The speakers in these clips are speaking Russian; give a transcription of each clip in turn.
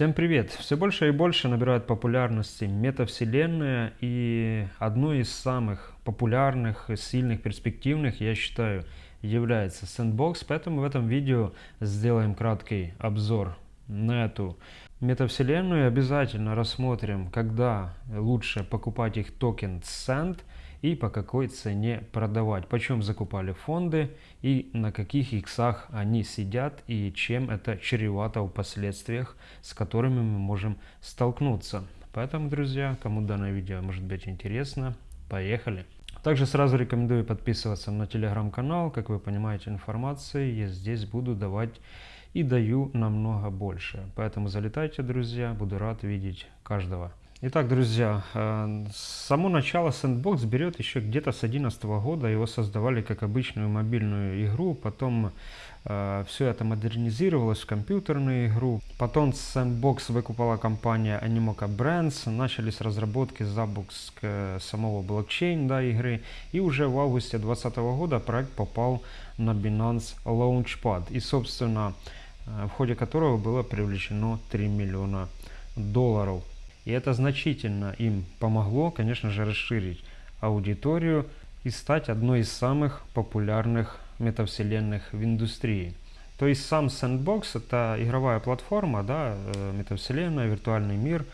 Всем привет! Все больше и больше набирают популярности метавселенная и одной из самых популярных, сильных, перспективных, я считаю, является Sandbox, поэтому в этом видео сделаем краткий обзор на эту метавселенную. Обязательно рассмотрим, когда лучше покупать их токен Sand – и по какой цене продавать, почем закупали фонды и на каких иксах они сидят и чем это чревато в последствиях, с которыми мы можем столкнуться. Поэтому, друзья, кому данное видео может быть интересно, поехали! Также сразу рекомендую подписываться на телеграм-канал. Как вы понимаете, информации я здесь буду давать и даю намного больше. Поэтому залетайте, друзья, буду рад видеть каждого. Итак, друзья, э, само начало Sandbox берет еще где-то с 2011 года. Его создавали как обычную мобильную игру, потом э, все это модернизировалось в компьютерную игру. Потом Sandbox выкупала компания Animoca Brands, начались разработки, запуск э, самого блокчейн да, игры. И уже в августе 2020 года проект попал на Binance Launchpad. И, собственно, э, в ходе которого было привлечено 3 миллиона долларов. И это значительно им помогло, конечно же, расширить аудиторию и стать одной из самых популярных метавселенных в индустрии. То есть сам Sandbox это игровая платформа, да, э, метавселенная, виртуальный мир,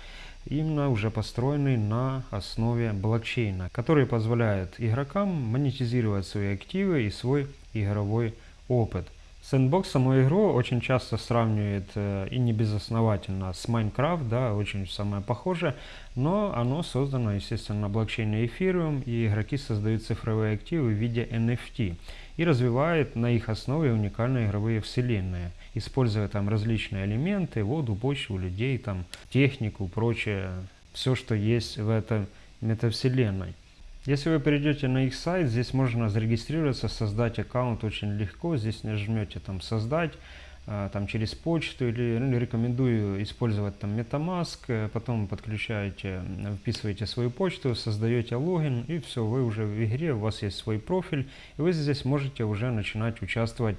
именно уже построенный на основе блокчейна, который позволяет игрокам монетизировать свои активы и свой игровой опыт. Sandbox саму игру очень часто сравнивает э, и не безосновательно с Minecraft, да, очень самое похоже, но оно создано, естественно, на блокчейне Ethereum, и игроки создают цифровые активы в виде NFT и развивают на их основе уникальные игровые вселенные, используя там различные элементы, воду, почву, людей, там, технику, прочее, все, что есть в этой метавселенной. Если вы перейдете на их сайт, здесь можно зарегистрироваться, создать аккаунт очень легко. Здесь нажмете там «Создать», а, там через почту или ну, рекомендую использовать там MetaMask, э, потом подключаете, вписываете свою почту, создаете логин и все, вы уже в игре, у вас есть свой профиль и вы здесь можете уже начинать участвовать.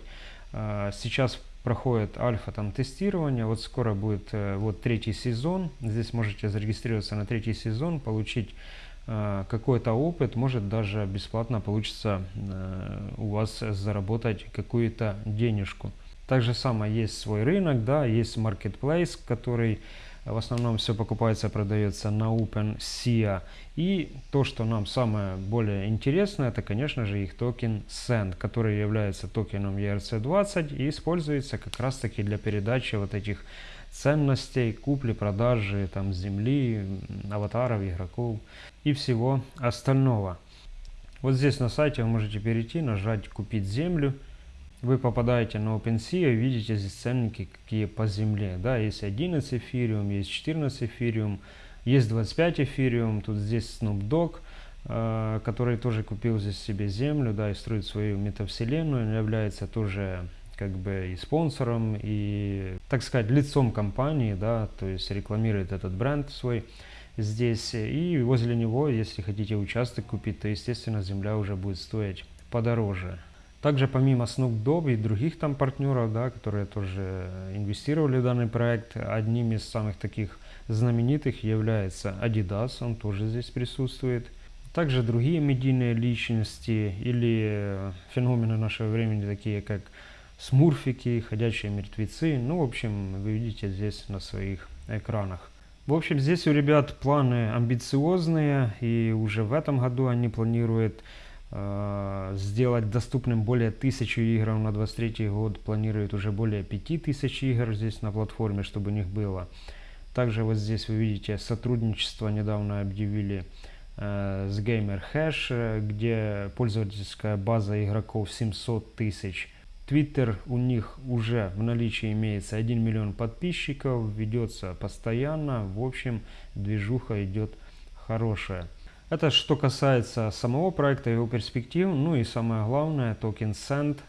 А, сейчас проходит альфа там тестирование, вот скоро будет э, вот третий сезон, здесь можете зарегистрироваться на третий сезон, получить Э, какой-то опыт, может даже бесплатно получится э, у вас заработать какую-то денежку. Также самое есть свой рынок, да, есть marketplace, который в основном все покупается, продается на OpenSea. И то, что нам самое более интересное, это, конечно же, их токен SEND, который является токеном ERC20 и используется как раз таки для передачи вот этих ценностей, купли-продажи там земли, аватаров, игроков и всего остального. Вот здесь на сайте вы можете перейти, нажать «Купить землю». Вы попадаете на OpenSea и видите здесь ценники, какие по земле. Да, есть 11 эфириум, есть 14 эфириум, есть 25 эфириум. Тут здесь Snoop Dogg, э, который тоже купил здесь себе землю, да, и строит свою метавселенную. Он является тоже как бы и спонсором, и, так сказать, лицом компании, да, то есть рекламирует этот бренд свой здесь. И возле него, если хотите участок купить, то, естественно, земля уже будет стоить подороже. Также помимо Snoop Dogg и других там партнеров, да, которые тоже инвестировали в данный проект, одним из самых таких знаменитых является Adidas, он тоже здесь присутствует. Также другие медийные личности или феномены нашего времени, такие как смурфики, ходячие мертвецы. Ну, в общем, вы видите здесь на своих экранах. В общем, здесь у ребят планы амбициозные, и уже в этом году они планируют э, сделать доступным более тысячи игр на 23 год, планируют уже более 5000 игр здесь на платформе, чтобы у них было. Также вот здесь вы видите сотрудничество недавно объявили э, с Gamer Hash, где пользовательская база игроков 700 тысяч. Твиттер у них уже в наличии имеется 1 миллион подписчиков, ведется постоянно, в общем движуха идет хорошая. Это что касается самого проекта, его перспектив, ну и самое главное, токен Send,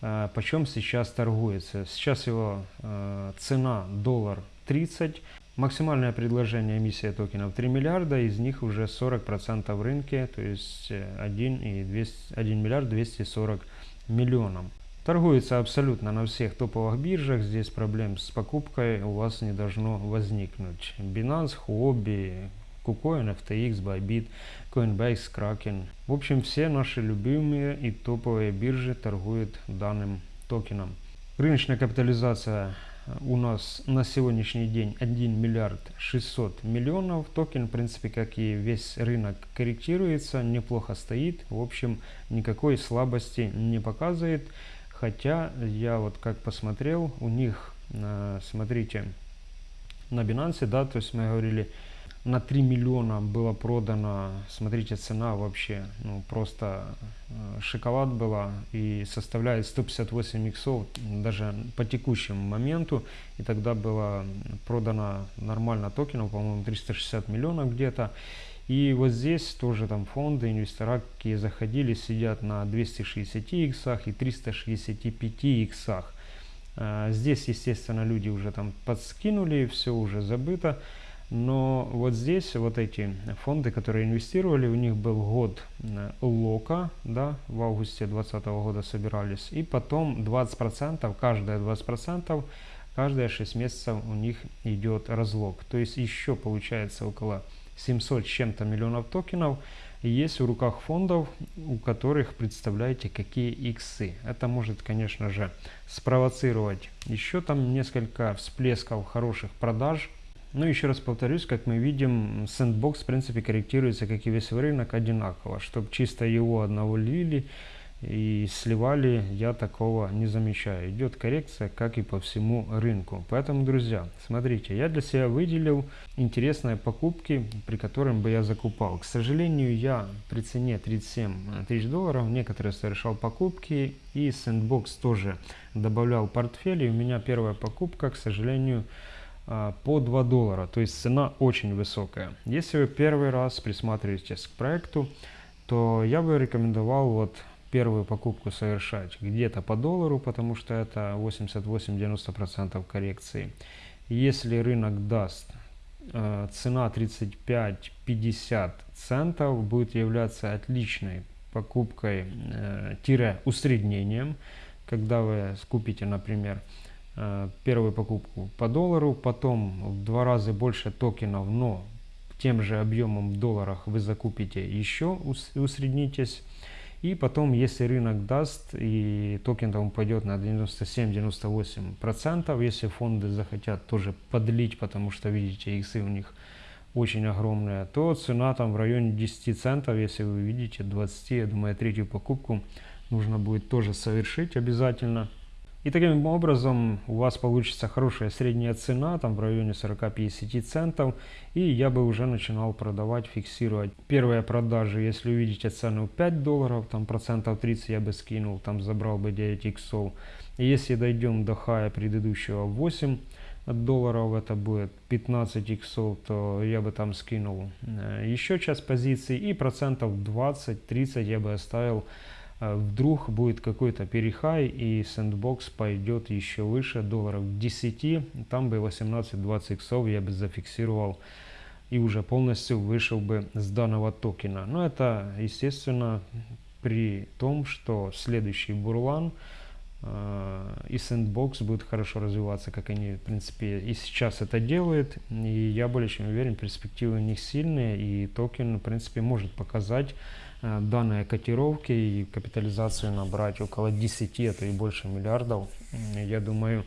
э, почем сейчас торгуется. Сейчас его э, цена доллар 30, максимальное предложение эмиссия токенов 3 миллиарда, из них уже 40% в рынке, то есть 1, и 200, 1 миллиард 240 миллионов. Торгуется абсолютно на всех топовых биржах. Здесь проблем с покупкой у вас не должно возникнуть. Binance, Huobi, KuCoin, FTX, Bybit, Coinbase, Kraken. В общем, все наши любимые и топовые биржи торгуют данным токеном. Рыночная капитализация у нас на сегодняшний день 1 миллиард 600 миллионов. Токен, в принципе, как и весь рынок, корректируется, неплохо стоит. В общем, никакой слабости не показывает. Хотя я вот как посмотрел, у них, э, смотрите, на Binance, да, то есть мы говорили, на 3 миллиона было продано, смотрите, цена вообще, ну просто э, шоколад была и составляет 158 иксов даже по текущему моменту. И тогда было продано нормально токенов, по-моему, 360 миллионов где-то. И вот здесь тоже там фонды, инвестора, какие заходили, сидят на 260 иксах и 365 иксах. Э, здесь, естественно, люди уже там подскинули, все уже забыто. Но вот здесь вот эти фонды, которые инвестировали, у них был год э, лока, да, в августе 2020 года собирались, и потом 20%, каждые 20%, каждые 6 месяцев у них идет разлог. То есть еще получается около 700 с чем-то миллионов токенов есть в руках фондов, у которых, представляете, какие иксы. Это может, конечно же, спровоцировать еще там несколько всплесков хороших продаж, ну, еще раз повторюсь, как мы видим, Sandbox, в принципе, корректируется, как и весь рынок, одинаково. Чтобы чисто его одного лили и сливали, я такого не замечаю. Идет коррекция, как и по всему рынку. Поэтому, друзья, смотрите, я для себя выделил интересные покупки, при которых бы я закупал. К сожалению, я при цене 37 тысяч долларов некоторые совершал покупки, и Sandbox тоже добавлял портфель. И у меня первая покупка, к сожалению, по 2 доллара, то есть цена очень высокая. Если вы первый раз присматриваетесь к проекту, то я бы рекомендовал вот первую покупку совершать где-то по доллару, потому что это 88-90% коррекции. Если рынок даст э, цена 35-50 центов, будет являться отличной покупкой-усреднением, э, когда вы скупите, например, первую покупку по доллару, потом в два раза больше токенов, но тем же объемом в долларах вы закупите еще, усреднитесь. И потом, если рынок даст и токен там упадет на 97-98%, если фонды захотят тоже подлить, потому что видите, иксы у них очень огромные, то цена там в районе 10 центов, если вы видите 20, я думаю, третью покупку нужно будет тоже совершить обязательно. И таким образом у вас получится хорошая средняя цена, там в районе 40-50 центов. И я бы уже начинал продавать, фиксировать. Первые продажи, если увидите цену 5 долларов, там процентов 30 я бы скинул, там забрал бы 9 иксов. Если дойдем до хая предыдущего 8 долларов, это будет 15 иксов, то я бы там скинул э, еще часть позиций. И процентов 20-30 я бы оставил вдруг будет какой-то перехай и сэндбокс пойдет еще выше долларов 10, там бы 18-20 иксов я бы зафиксировал и уже полностью вышел бы с данного токена. Но это естественно при том, что следующий бурлан э, и Sandbox будет хорошо развиваться, как они в принципе и сейчас это делают. И я более чем уверен, перспективы у них сильные и токен в принципе может показать Э, данные котировки и капитализацию набрать около 10, а то и больше миллиардов, я думаю,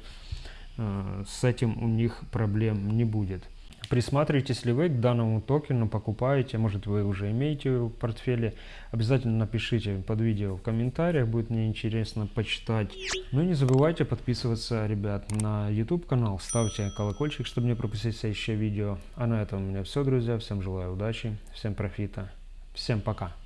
э, с этим у них проблем не будет. Присматривайтесь ли вы к данному токену, покупаете, может вы уже имеете в портфеле, обязательно напишите под видео в комментариях, будет мне интересно почитать. Ну и не забывайте подписываться, ребят, на YouTube канал, ставьте колокольчик, чтобы не пропустить следующее видео. А на этом у меня все, друзья, всем желаю удачи, всем профита, всем пока.